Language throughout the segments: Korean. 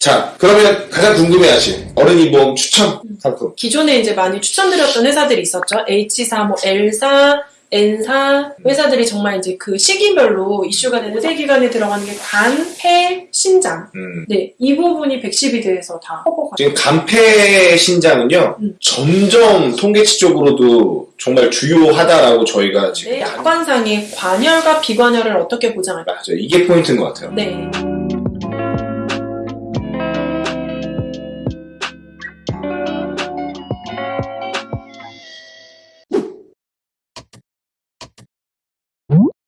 자, 그러면 가장 궁금해하신 어른이 보험 추천 상품. 기존에 이제 많이 추천드렸던 회사들이 있었죠. H사, 뭐 L사, N사 회사들이 정말 이제 그 시기별로 이슈가 되는 세 기관에 들어가는 게 간, 폐, 신장. 음. 네, 이 부분이 112대에서 다 커버가 지금 간폐 신장은요, 음. 점점 통계치적으로도 정말 주요하다라고 저희가 지금 네, 약관상의 관열과 비관열을 어떻게 보장할까? 맞아요. 이게 포인트인 것 같아요. 네.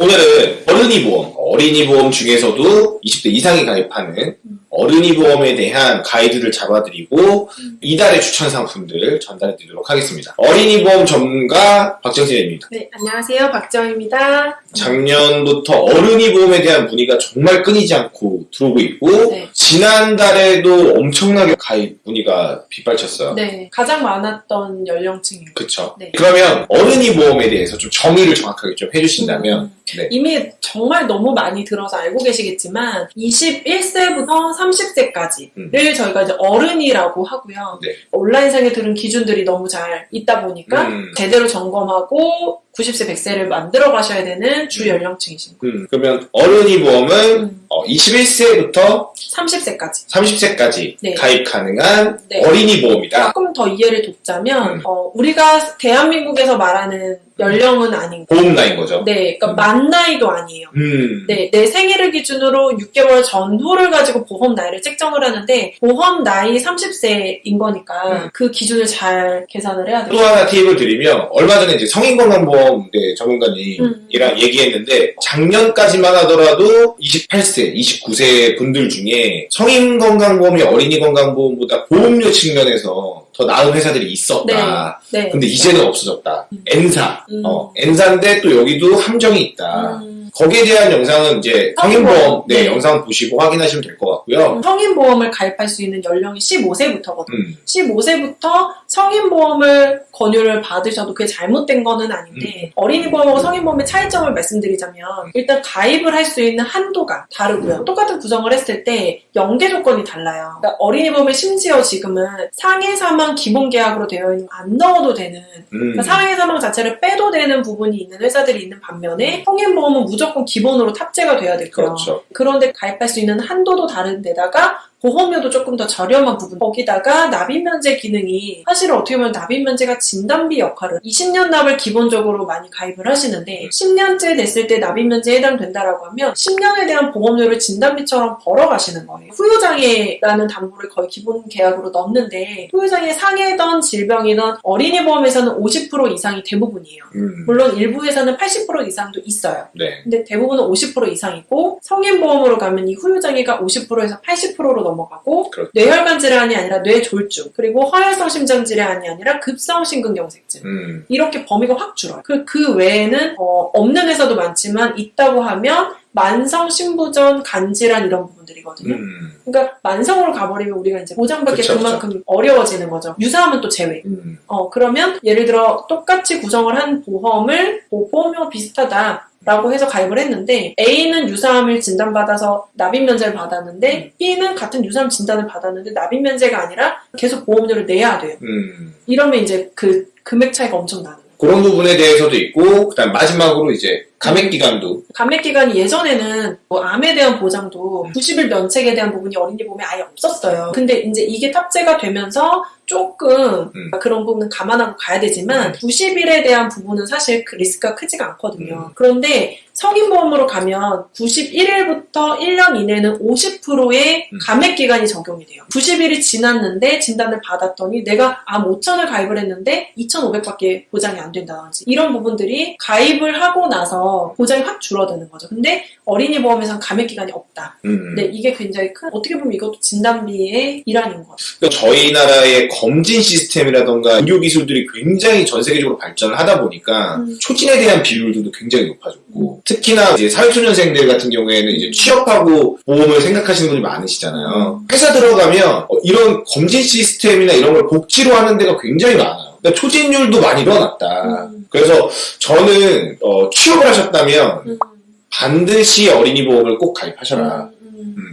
오늘은 어른이 보험, 어린이 보험 중에서도 20대 이상이 가입하는 어른이 보험에 대한 가이드를 잡아드리고 이달의 추천 상품들 전달해드리도록 하겠습니다. 어린이 보험 전문가 박정진입니다. 네, 안녕하세요. 박정입니다. 작년부터 어른이 보험에 대한 문의가 정말 끊이지 않고 들어오고 있고 네. 지난달에도 엄청나게 가입 문의가 빗발쳤어요. 네, 가장 많았던 연령층입니다. 그쵸. 네. 그러면 어른이 보험에 대해서 좀 정의를 정확하게 좀 해주신다면 음. 네. 이미 정말 너무 많이 들어서 알고 계시겠지만 21세부터 30세까지를 음. 저희가 이제 어른이라고 하고요. 네. 온라인상에 들은 기준들이 너무 잘 있다 보니까 음. 제대로 점검하고 90세, 100세를 만들어 가셔야 되는 주 음. 연령층이십니다. 음, 그러면 어른이 보험은 음, 어, 21세부터 30세까지. 30세까지 네. 가입 가능한 네. 어린이 보험이다. 조금 더 이해를 돕자면 음. 어, 우리가 대한민국에서 말하는 연령은 아닌 거. 보험 나인 거죠. 네, 그러니까 음. 만 나이도 아니에요. 음. 네, 내 생일을 기준으로 6개월 전후를 가지고 보험 나이를 책정을 하는데 보험 나이 30세인 거니까 음. 그 기준을 잘 계산을 해야 또 돼요. 하나 팁을 드리면 얼마 전에 이제 성인건강보험 네, 전문가님이랑 음. 얘기했는데 작년까지만 하더라도 28세, 29세 분들 중에 성인 건강보험이 어린이 건강보험보다 보험료 측면에서 더 나은 회사들이 있었다. 네. 근데 이제는 없어졌다. 음. N사. 음. 어, N사인데 또 여기도 함정이 있다. 음, 거기에 대한 영상은 이제 성인보험 성인보험. 네, 네. 영상 보시고 확인하시면 될 것 같고요. 성인보험을 가입할 수 있는 연령이 15세부터거든요. 음, 15세부터 성인보험을 권유를 받으셔도 그게 잘못된 거는 아닌데 음. 어린이보험하고 성인보험의 차이점을 말씀드리자면 일단 가입을 할 수 있는 한도가 다르고요. 똑같은 구성을 했을 때 연계 조건이 달라요. 그러니까 어린이보험을 심지어 지금은 상해 사망 기본 계약으로 되어 있는 거안 넣어도 되는 음. 그러니까 상해 사망 자체를 빼도 되는 부분이 있는 회사들이 있는 반면에 성인보험은 무조건 기본으로 탑재가 돼야 되고요. 그렇죠. 그런데 가입할 수 있는 한도도 다른 데다가 보험료도 조금 더 저렴한 부분. 거기다가 납입 면제 기능이 사실 어떻게 보면 납입 면제가 진단비 역할을 20년 납을 기본적으로 많이 가입을 하시는데 10년째 됐을 때 납입 면제에 해당된다라고 하면 10년에 대한 보험료를 진단비처럼 벌어가시는 거예요. 후유장애라는 담보를 거의 기본 계약으로 넣는데 후유장애 상해던 질병이던 어린이 보험에서는 50% 이상이 대부분이에요. 음, 물론 일부 회사는 80% 이상도 있어요. 네. 근데 대부분은 50% 이상이고 성인 보험으로 가면 이 후유장애가 50%에서 80%로 넘어가고 그렇죠. 뇌혈관 질환이 아니라 뇌졸중 그리고 허혈성 심장 질환이 아니라 급성 심근경색증 음, 이렇게 범위가 확 줄어요. 그, 그 외에는 어, 없는 회사도 많지만 있다고 하면 만성 신부전 간질환 이런 부분들이거든요. 음, 그러니까 만성으로 가버리면 우리가 이제 보장받기 그만큼 어려워지는 거죠. 유사하면 또 제외. 음. 어, 그러면 예를 들어 똑같이 구성을 한 보험을 뭐 보험료가 비슷하다. 라고 해서 가입을 했는데 A는 유사암을 진단받아서 납입 면제를 받았는데 B는 같은 유사암 진단을 받았는데 납입 면제가 아니라 계속 보험료를 내야 돼요. 음. 이러면 이제 그 금액 차이가 엄청 나는. 그런 부분에 대해서도 있고, 그다음 마지막으로 이제 감액 기간도 감액 기간이 예전에는 뭐 암에 대한 보장도 90일 면책에 대한 부분이 어린이 보험에 아예 없었어요. 근데 이제 이게 탑재가 되면서 조금 음. 그런 부분은 감안하고 가야 되지만 90일에 대한 부분은 사실 그 리스크가 크지가 않거든요. 그런데 성인보험으로 가면 91일부터 1년 이내는 50%의 음. 감액 기간이 적용이 돼요. 90일이 지났는데 진단을 받았더니 내가 암 5천을 가입을 했는데 2,500밖에 보장이 안 된다든지 이런 부분들이 가입을 하고 나서 보장이 확 줄어드는 거죠. 근데 어린이 보험에서는 감액 기간이 없다. 음. 근데 이게 굉장히 큰 어떻게 보면 이것도 진단비의 일환인 것 같아요. 그러니까 저희 나라의 검진 시스템이라던가 의료 기술들이 굉장히 전 세계적으로 발전을 하다 보니까 음. 초진에 대한 비율들도 굉장히 높아 졌고 특히나 이제 사회초년생들 같은 경우에는 이제 취업하고 보험을 생각하시는 분이 많으시잖아요. 회사 들어가면 어, 이런 검진 시스템이나 이런 걸 복지로 하는 데가 굉장히 많아요. 그러니까 초진율도 많이 일어났다. 음. 그래서 저는 어, 취업을 하셨다면 음. 반드시 어린이 보험을 꼭 가입하셔라.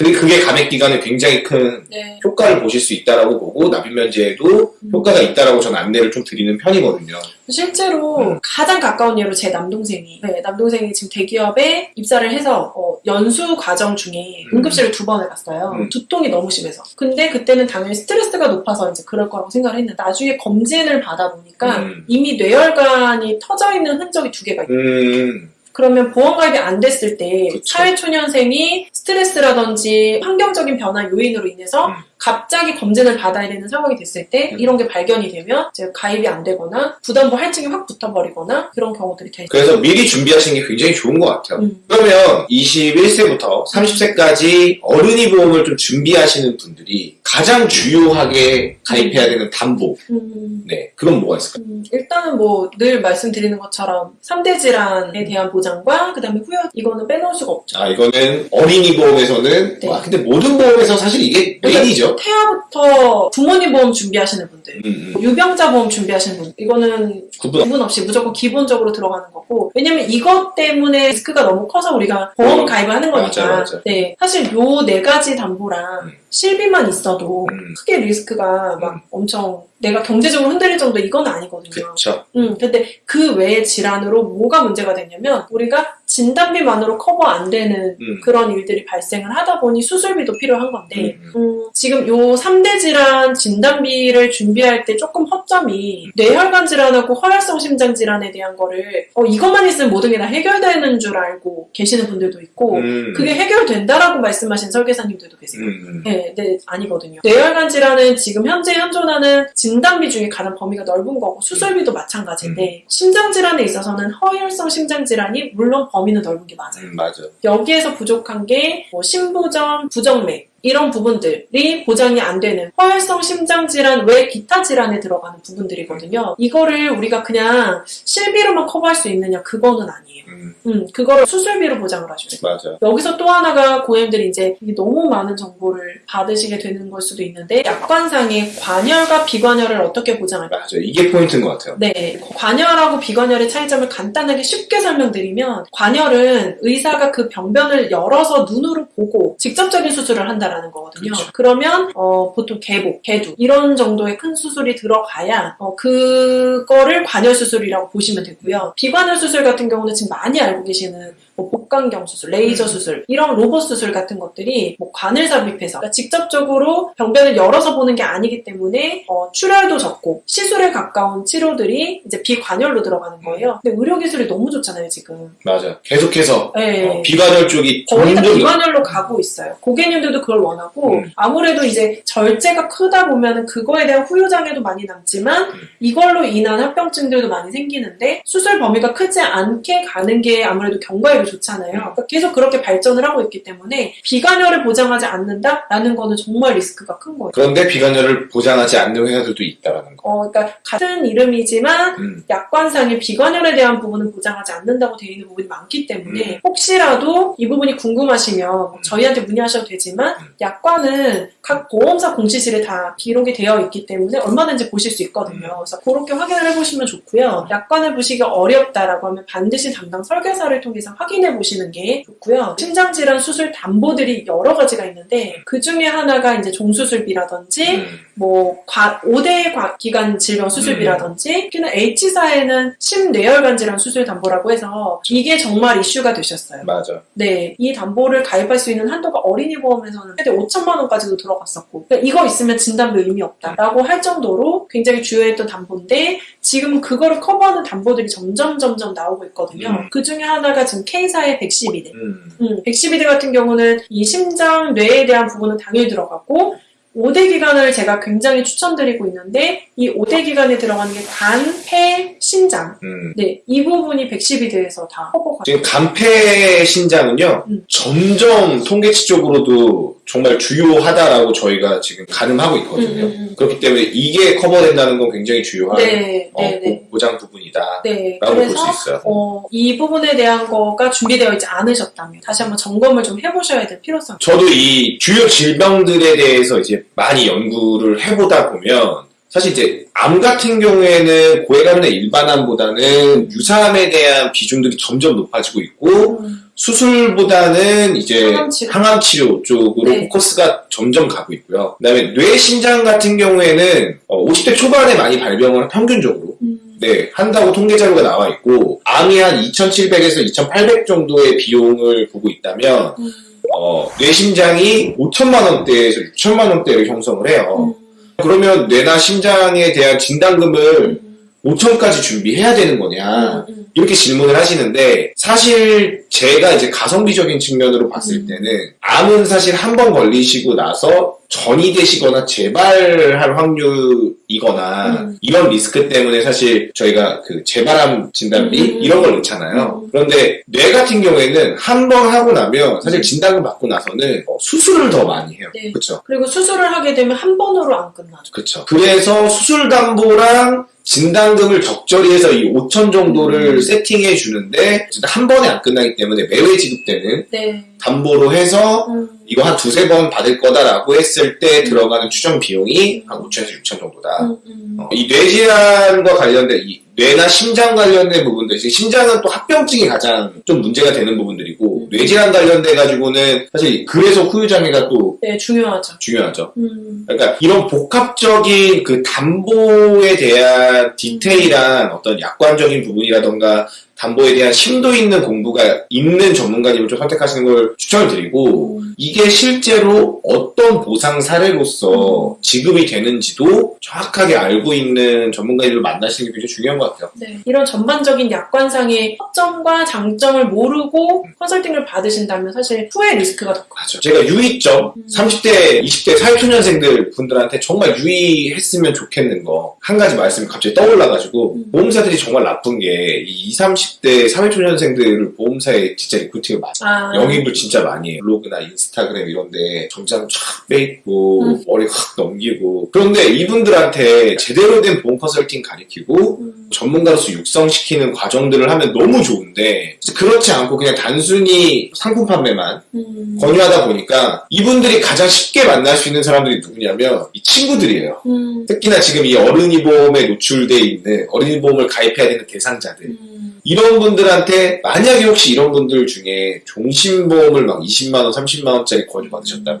그게, 그게 감액 기간에 굉장히 큰 네. 효과를 보실 수 있다라고 보고 납입 면제에도 음. 효과가 있다라고 저는 안내를 좀 드리는 편이거든요. 실제로 음. 가장 가까운 예로 제 남동생이 네, 남동생이 지금 대기업에 입사를 해서 어, 연수 과정 중에 음. 응급실을 두 번을 갔어요. 음. 두통이 너무 심해서. 근데 그때는 당연히 스트레스가 높아서 이제 그럴 거라고 생각을 했는데 나중에 검진을 받아보니까 음. 이미 뇌혈관이 터져 있는 흔적이 두 개가 있어요. 음, 그러면 보험가입이 안 됐을 때. 사회초년생이 스트레스라든지 환경적인 변화 요인으로 인해서 음. 갑자기 검진을 받아야 되는 상황이 됐을 때 음. 이런 게 발견이 되면 이제 가입이 안 되거나 부담부 할증이 확 붙어버리거나 그런 경우들이 되죠. 그래서 미리 준비하시는 게 굉장히 좋은 것 같아요. 음. 그러면 21세부터 30세까지 어른이 보험을 좀 준비하시는 분들이 가장 주요하게 가입해야 되는 담보. 음, 네, 그건 뭐가 있을까요? 음, 일단은 뭐 늘 말씀드리는 것처럼 3대 질환에 대한 보장과 그 다음에 후유 이거는 빼놓을 수가 없죠. 아, 이거는 어린이 보험에서는, 네. 와, 근데 모든 보험에서 사실 이게 메인이죠. 태아부터 부모님 보험 준비하시는 분들 음, 음. 유병자 보험 준비하시는 분 이거는 구분 구분 없이 무조건 기본적으로 들어가는 거고 왜냐면 이것 때문에 리스크가 너무 커서 우리가 보험 어, 가입을 하는 거니까 맞아, 맞아. 네 사실 요 네 가지 담보랑 음. 실비만 있어도 음. 크게 리스크가 막 음. 엄청 내가 경제적으로 흔들릴 정도 이건 아니거든요. 그쵸. 음, 근데 그 외의 질환으로 뭐가 문제가 됐냐면 우리가 진단비만으로 커버 안 되는 음. 그런 일들이 발생을 하다 보니 수술비도 필요한 건데 음, 음, 지금 요 3대 질환 진단비를 준비할 때 조금 허점이 뇌혈관 질환하고 허혈성 심장 질환에 대한 거를 어, 이것만 있으면 모든 게 다 해결되는 줄 알고 계시는 분들도 있고 음. 그게 해결된다라고 말씀하신 설계사님들도 계세요. 음, 네, 네, 아니거든요. 뇌혈관 질환은 지금 현재 현존하는 진단비 중에 가장 범위가 넓은 거고 수술비도 마찬가지인데 심장 질환에 있어서는 허혈성 심장 질환이 물론 범위는 넓은 게 맞아요. 음, 맞아. 여기에서 부족한 게 뭐 심부전, 부정맥 이런 부분들이 보장이 안 되는 허혈성 심장 질환 외 기타 질환에 들어가는 부분들이거든요. 이거를 우리가 그냥 실비로만 커버할 수 있느냐 그거는 아니에요. 음, 음, 그거를 수술비로 보장을 하셔야 돼요. 맞아. 여기서 또 하나가 고객님들이 이제 너무 많은 정보를 받으시게 되는 걸 수도 있는데 약관상의 관열과 비관열을 어떻게 보장할까? 맞아. 이게 포인트인 것 같아요. 네, 관열하고 비관열의 차이점을 간단하게 쉽게 설명드리면 관열은 의사가 그 병변을 열어서 눈으로 보고 직접적인 수술을 한다 라는 거거든요. 그렇죠. 그러면 보통 개복, 개두 이런 정도의 큰 수술이 들어가야 어, 그거를 관열 수술이라고 보시면 되고요. 비관열 수술 같은 경우는 지금 많이 알고 계시는 뭐 복강경 수술, 레이저 음. 수술 이런 로봇 수술 같은 것들이 뭐 관을 삽입해서 그러니까 직접적으로 병변을 열어서 보는 게 아니기 때문에 어, 출혈도 적고 시술에 가까운 치료들이 이제 비관열로 들어가는 거예요. 근데 의료 기술이 너무 좋잖아요 지금. 맞아. 계속해서 네. 어, 비관열 쪽이 거의 다 비관열로 가고 있어요. 고객님들도 그걸 원하고 음. 아무래도 이제 절제가 크다 보면은 그거에 대한 후유장애도 많이 남지만 음. 이걸로 인한 합병증들도 많이 생기는데 수술 범위가 크지 않게 가는 게 아무래도 경과에도 좋잖아요. 그러니까 계속 그렇게 발전을 하고 있기 때문에 비관열을 보장하지 않는다라는 거는 정말 리스크가 큰 거예요. 그런데 비관열을 보장하지 않는 회사들도 있다라는 거. 어, 그러니까 같은 이름이지만 음, 약관상의 비관열에 대한 부분은 보장하지 않는다고 되어 있는 부분이 많기 때문에 음. 혹시라도 이 부분이 궁금하시면 뭐 저희한테 문의하셔도 되지만 음. 약관은 각 보험사 공시실에 다 기록이 되어 있기 때문에 얼마든지 보실 수 있거든요. 음. 그래서 그렇게 확인을 해보시면 좋고요. 약관을 보시기 어렵다라고 하면 반드시 담당 설계사를 통해서 확인 해 보시는 게 좋고요. 심장질환 수술 담보들이 여러 가지가 있는데 그 중에 하나가 이제 종수술비라든지 음, 뭐, 과, 5대 과- 기관 질병 수술비라든지, 특히나 H사에는 심뇌혈관 질환 수술 담보라고 해서 이게 정말 이슈가 되셨어요. 맞아. 네. 이 담보를 가입할 수 있는 한도가 어린이 보험에서는 최대 5천만 원까지도 들어갔었고, 그러니까 이거 있으면 진단비 의미 없다라고 할 정도로 굉장히 주요했던 담보인데, 지금 그거를 커버하는 담보들이 점점 점점 나오고 있거든요. 음. 그 중에 하나가 지금 K 사의 112대. 음, 음, 112대 같은 경우는 이 심장, 뇌에 대한 부분은 당연히 들어가고 5대 기관을 제가 굉장히 추천드리고 있는데 이 5대 기관에 들어가는 게 간, 폐, 신장 음. 네, 이 부분이 112대에서 다 커버가 지금 간 폐 신장은요, 음. 점점 통계치 쪽으로도 정말 주요하다라고 저희가 지금 가늠하고 있거든요. 음, 음, 음. 그렇기 때문에 이게 커버된다는 건 굉장히 주요한 네, 어, 네, 네. 보장 부분이다. 네, 라고 볼 그래서 수 있어요. 어, 이 부분에 대한 거가 준비되어 있지 않으셨다면 다시 한번 점검을 좀 해보셔야 될 필요성. 저도 이 주요 질병들에 대해서 이제 많이 연구를 해보다 보면 사실 이제 암 같은 경우에는 고해감이나 일반암보다는 유사암에 대한 비중들이 점점 높아지고 있고 음, 수술보다는 이제 항암 치료. 항암 치료 쪽으로 네. 포커스가 점점 가고 있고요. 그다음에 뇌 심장 같은 경우에는 어, 50대 초반에 많이 발병을 평균적으로 음. 네, 한다고 통계 자료가 나와 있고 암이 한 2,700에서 2,800 정도의 비용을 보고 있다면 음. 어, 뇌심장이 5천만 원대에서 6천만 원대를 형성을 해요. 음. 그러면 뇌나 심장에 대한 진단금을 5천까지 준비해야 되는 거냐? 음. 음. 이렇게 질문을 하시는데 사실 제가 이제 가성비적인 측면으로 봤을 음. 때는 암은 사실 한 번 걸리시고 나서 전이 되시거나 재발할 확률이거나 음. 이런 리스크 때문에 사실 저희가 그 재발암 진단비 음. 이런 걸 넣잖아요. 음. 그런데 뇌 같은 경우에는 한 번 하고 나면 사실 진단금 받고 나서는 어, 수술을 더 많이 해요. 네. 그렇죠. 그리고 수술을 하게 되면 한 번으로 안 끝나죠. 그렇죠. 그래서 수술 담보랑 진단금을 적절히 해서 이 5천 정도를 음. 세팅해 주는데 한 번에 안 끝나기 때문에 매회 지급되는 네. 담보로 해서 음. 이거 한 두세 번 받을 거다라고 했을 때 들어가는 추정 비용이 한 5천에서 6천 정도다. 음. 음. 어, 이 뇌질환과 관련된 이 뇌나 심장 관련된 부분들, 심장은 또 합병증이 가장 좀 문제가 되는 부분들이고 음. 뇌질환 관련돼 가지고는 사실 그래서 후유장애가 또 네, 중요하죠. 중요하죠. 음. 그러니까 이런 복합적인 그 담보에 대한 디테일한 어떤 약관적인 부분이라던가 담보에 대한 심도 있는 공부가 있는 전문가님을 좀 선택하시는 걸 추천을 드리고 음. 이게 실제로 어떤 보상 사례로서 지급이 되는지도 정확하게 알고 있는 전문가님을 만나시는 게 굉장히 중요한 것 같아요. 네. 이런 전반적인 약관상의 허점과 장점을 모르고 컨설팅을 받으신다면 사실 후회 리스크가 더 커요. 제가 유의점, 음. 30대, 20대 사회초년생들 분들한테 정말 유의했으면 좋겠는 거, 한 가지 말씀이 갑자기 떠올라가지고, 음. 보험사들이 정말 나쁜 게, 이 20, 30대 사회초년생들을 보험사에 진짜 recruiting을 많이 아. 영입을 진짜 많이 해요. 블로그나 인스타그램 이런데 정장 쫙 빼입고 음. 머리 확 넘기고 그런데 이분들한테 제대로 된 보험 컨설팅 가리키고 음. 전문가로서 육성시키는 과정들을 하면 너무 좋은데 그렇지 않고 그냥 단순히 상품 판매만 음. 권유하다 보니까 이분들이 가장 쉽게 만날 수 있는 사람들이 누구냐면 이 친구들이에요. 음. 특히나 지금 이 어른이 보험에 노출돼 있는 어린이 보험을 가입해야 되는 대상자들 음. 이런 분들한테 만약에 혹시 이런 분들 중에 종신보험을 막 20만원, 30만원짜리 권유 받으셨다면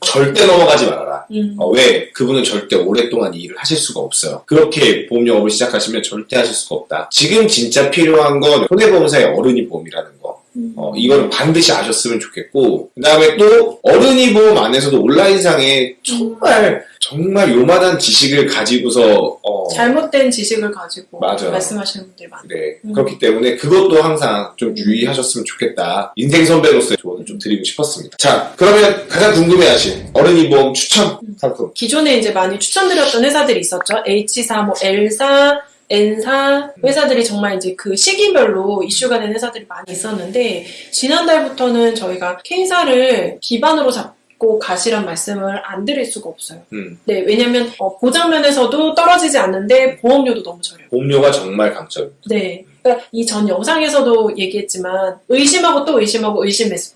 절대 넘어가지 말아라. 음. 어, 왜? 그분은 절대 오랫동안 이 일을 하실 수가 없어요. 그렇게 보험 영업을 시작하시면 절대 하실 수가 없다. 지금 진짜 필요한 건 손해보험사의 어른이 보험이라는 거. 음. 어, 이거는 반드시 아셨으면 좋겠고, 그 다음에 또, 어른이 보험 안에서도 온라인상에 정말, 정말 요만한 지식을 가지고서, 어, 잘못된 지식을 가지고 맞아요. 말씀하시는 분들이 많아요. 네. 음. 그렇기 때문에 그것도 항상 좀 유의하셨으면 좋겠다. 인생 선배로서의 조언을 좀 드리고 싶었습니다. 자, 그러면 가장 궁금해하신 어른이 보험 추천 음. 상품. 기존에 이제 많이 추천드렸던 회사들이 있었죠. H사, 뭐 L사, N사 회사들이 정말 이제 그 시기별로 이슈가 된 회사들이 많이 있었는데 지난달부터는 저희가 K사를 기반으로 잡고 가시란 말씀을 안 드릴 수가 없어요. 음, 네, 왜냐면 어, 보장면에서도 떨어지지 않는데 보험료도 너무 저렴해요. 보험료가 정말 강점입니다. 네. 그러니까 이 전 영상에서도 얘기했지만 의심하고 또 의심하고 의심해서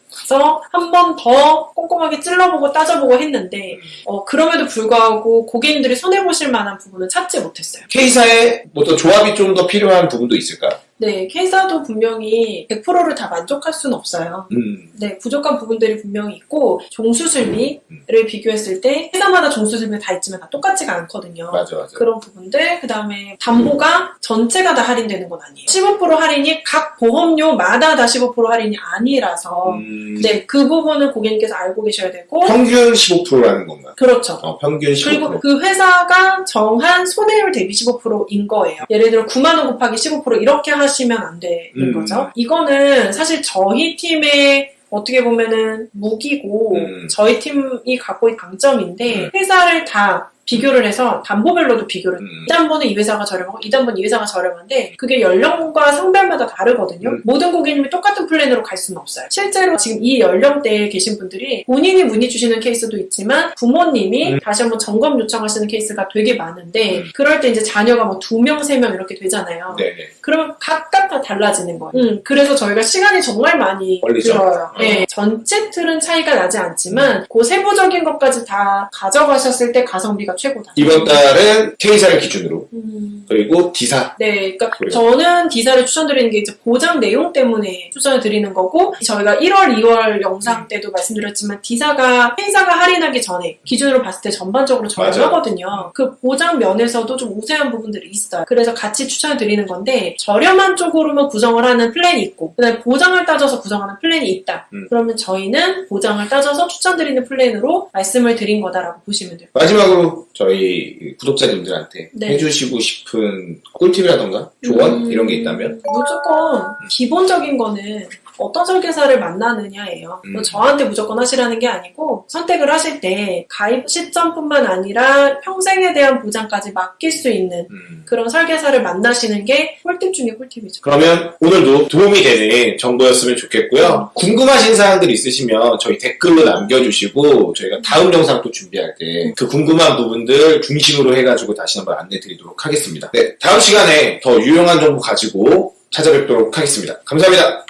한 번 더 꼼꼼하게 찔러보고 따져보고 했는데 어, 그럼에도 불구하고 고객님들이 손해보실 만한 부분은 찾지 못했어요. K사에 뭐또 조합이 좀 더 필요한 부분도 있을까요? 네, K사도 분명히 100%를 다 만족할 수는 없어요. 음, 네, 부족한 부분들이 분명히 있고 종수술비를 비교했을 때 회사마다 종수술비가 다 있지만 다 똑같지가 않거든요. 맞아, 맞아. 그런 부분들, 그 다음에 담보가 전체가 다 할인되는 건 아니에요. 15% 할인이 각 보험료마다 다 15% 할인이 아니라서, 음, 네, 그 부분은 고객님께서 알고 계셔야 되고, 평균 15%라는 건가요? 그렇죠. 어, 평균 15%. 그리고 그 회사가 정한 손해율 대비 15%인 거예요. 예를 들어 9만원 곱하기 15% 이렇게 하 시면 안 되는 음. 거죠. 이거는 사실 저희 팀의 어떻게 보면은 무기고 음. 저희 팀이 갖고 있는 강점인데 회사를 다 비교를 해서 담보별로도 비교를 음, 이 담보는 이 회사가 저렴하고 이 담보는 이 회사가 저렴한데 그게 연령과 성별마다 다르거든요. 음. 모든 고객님이 똑같은 플랜으로 갈 수는 없어요. 실제로 지금 이 연령대에 계신 분들이 본인이 문의 주시는 케이스도 있지만 부모님이 음. 다시 한번 점검 요청하시는 케이스가 되게 많은데 음. 그럴 때 이제 자녀가 뭐 두 명, 세 명 이렇게 되잖아요. 네네. 그러면 각각 다 달라지는 거예요. 음, 그래서 저희가 시간이 정말 많이 걸리죠. 들어요. 어. 네, 전체 틀은 차이가 나지 않지만 그 세부적인 것까지 다 가져가셨을 때 가성비가 최고다. 이번 달은 K사를 기준으로 음, 그리고 D사. 네, 그러니까 그래요. 저는 D사를 추천드리는 게 이제 보장 내용 때문에 추천을 드리는 거고 저희가 1월, 2월 영상 음. 때도 말씀드렸지만 D사가 행사가 할인하기 전에 기준으로 봤을 때 전반적으로. 저렴하거든요. 그 보장 면에서도 좀 우세한 부분들이 있어요. 그래서 같이 추천을 드리는 건데 저렴한 쪽으로만 구성을 하는 플랜이 있고 그다음에 보장을 따져서 구성하는 플랜이 있다. 음. 그러면 저희는 보장을 따져서 추천드리는 플랜으로 말씀을 드린 거다라고 보시면 돼요. 마지막으로 저희 구독자님들한테 네. 해주시고 싶은 꿀팁이라던가 조언? 음, 이런 게 있다면? 무조건 기본적인 거는 어떤 설계사를 만나느냐예요. 음. 저한테 무조건 하시라는 게 아니고 선택을 하실 때 가입 시점뿐만 아니라 평생에 대한 보장까지 맡길 수 있는 음. 그런 설계사를 만나시는 게 꿀팁 중에 꿀팁이죠. 그러면 오늘도 도움이 되는 정보였으면 좋겠고요. 궁금하신 사항들 있으시면 저희 댓글로 남겨주시고 저희가 다음 영상 또 준비할 때 그 궁금한 부분들 중심으로 해가지고 다시 한번 안내 드리도록 하겠습니다. 네, 다음 시간에 더 유용한 정보 가지고 찾아뵙도록 하겠습니다. 감사합니다.